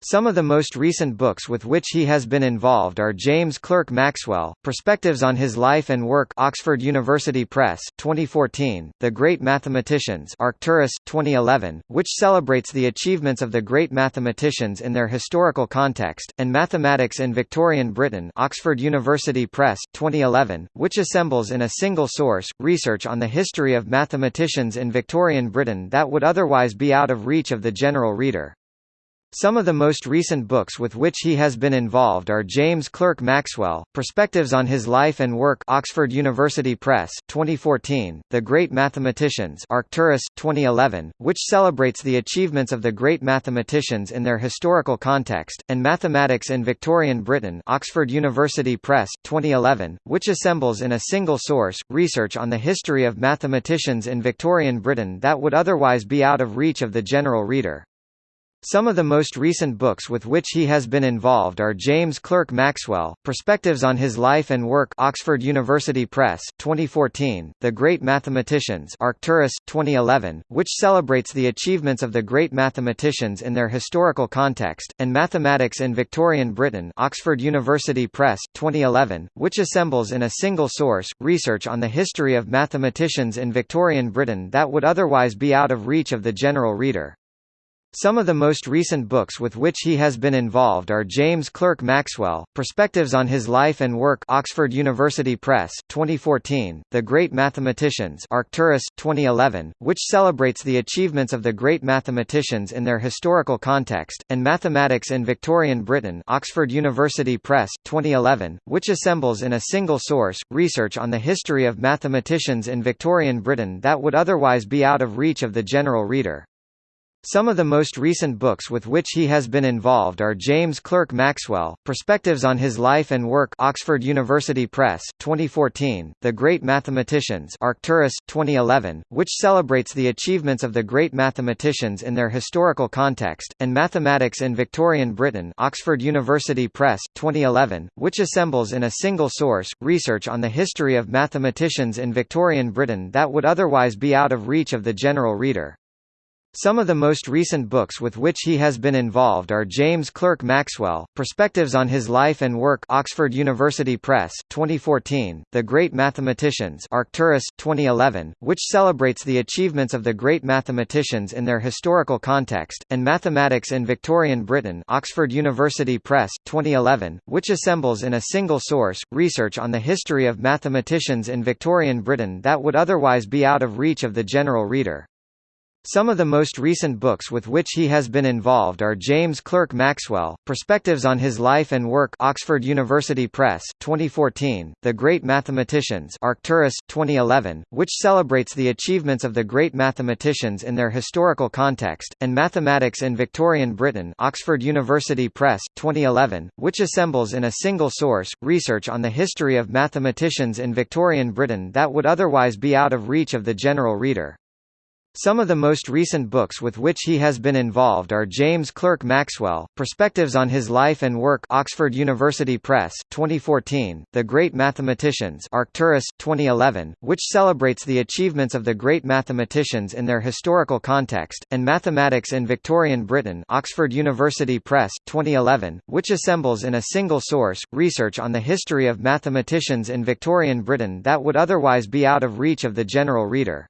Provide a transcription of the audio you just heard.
Some of the most recent books with which he has been involved are James Clerk Maxwell, Perspectives on His Life and Work Oxford University Press 2014, The Great Mathematicians Arcturus, 2011, which celebrates the achievements of the great mathematicians in their historical context, and Mathematics in Victorian Britain Oxford University Press, 2011, which assembles in a single source, research on the history of mathematicians in Victorian Britain that would otherwise be out of reach of the general reader. Some of the most recent books with which he has been involved are James Clerk Maxwell, Perspectives on His Life and Work Oxford University Press 2014, The Great Mathematicians Arcturus, 2011, which celebrates the achievements of the great mathematicians in their historical context, and Mathematics in Victorian Britain Oxford University Press, 2011, which assembles in a single source, research on the history of mathematicians in Victorian Britain that would otherwise be out of reach of the general reader. Some of the most recent books with which he has been involved are James Clerk Maxwell, Perspectives on His Life and Work Oxford University Press 2014, The Great Mathematicians Arcturus, 2011, which celebrates the achievements of the great mathematicians in their historical context, and Mathematics in Victorian Britain Oxford University Press, 2011, which assembles in a single source, research on the history of mathematicians in Victorian Britain that would otherwise be out of reach of the general reader. Some of the most recent books with which he has been involved are James Clerk Maxwell, Perspectives on His Life and Work Oxford University Press 2014, The Great Mathematicians Arcturus, 2011, which celebrates the achievements of the great mathematicians in their historical context, and Mathematics in Victorian Britain Oxford University Press, 2011, which assembles in a single source, research on the history of mathematicians in Victorian Britain that would otherwise be out of reach of the general reader. Some of the most recent books with which he has been involved are James Clerk Maxwell, Perspectives on His Life and Work Oxford University Press 2014, The Great Mathematicians Arcturus, 2011, which celebrates the achievements of the great mathematicians in their historical context, and Mathematics in Victorian Britain Oxford University Press, 2011, which assembles in a single source, research on the history of mathematicians in Victorian Britain that would otherwise be out of reach of the general reader. Some of the most recent books with which he has been involved are James Clerk Maxwell, Perspectives on His Life and Work Oxford University Press, 2014, The Great Mathematicians Arcturus, 2011, which celebrates the achievements of the great mathematicians in their historical context, and Mathematics in Victorian Britain Oxford University Press, 2011, which assembles in a single source, research on the history of mathematicians in Victorian Britain that would otherwise be out of reach of the general reader. Some of the most recent books with which he has been involved are James Clerk Maxwell, Perspectives on His Life and Work Oxford University Press 2014, The Great Mathematicians Arcturus, 2011, which celebrates the achievements of the great mathematicians in their historical context, and Mathematics in Victorian Britain Oxford University Press, 2011, which assembles in a single source, research on the history of mathematicians in Victorian Britain that would otherwise be out of reach of the general reader. Some of the most recent books with which he has been involved are James Clerk Maxwell, Perspectives on His Life and Work Oxford University Press, 2014, The Great Mathematicians Arcturus, 2011, which celebrates the achievements of the great mathematicians in their historical context, and Mathematics in Victorian Britain Oxford University Press, 2011, which assembles in a single source, research on the history of mathematicians in Victorian Britain that would otherwise be out of reach of the general reader.